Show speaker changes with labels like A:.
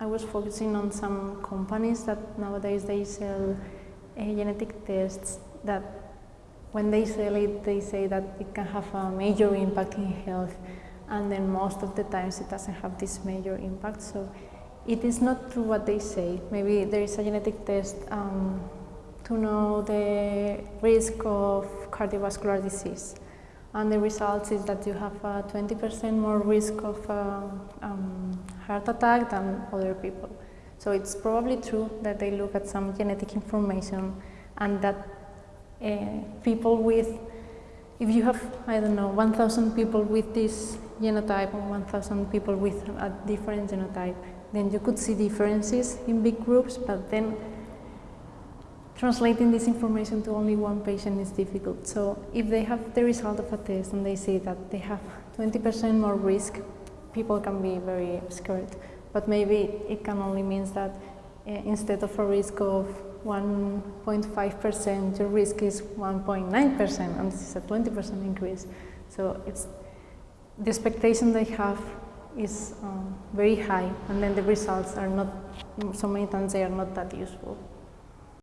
A: I was focusing on some companies that nowadays they sell uh, genetic tests that when they sell it, they say that it can have a major impact in health, and then most of the times it doesn't have this major impact. So it is not true what they say. Maybe there is a genetic test um, to know the risk of cardiovascular disease. And the result is that you have 20% more risk of uh, um, heart attack than other people. So it's probably true that they look at some genetic information and that uh, people with, if you have, I don't know, 1,000 people with this genotype and 1,000 people with a different genotype, then you could see differences in big groups, but then translating this information to only one patient is difficult. So if they have the result of a test and they say that they have 20% more risk, people can be very scared. But maybe it can only mean that uh, instead of a risk of 1.5%, your risk is 1.9%, and this is a 20% increase. So it's the expectation they have is um, very high, and then the results are not, so many times they are not that useful.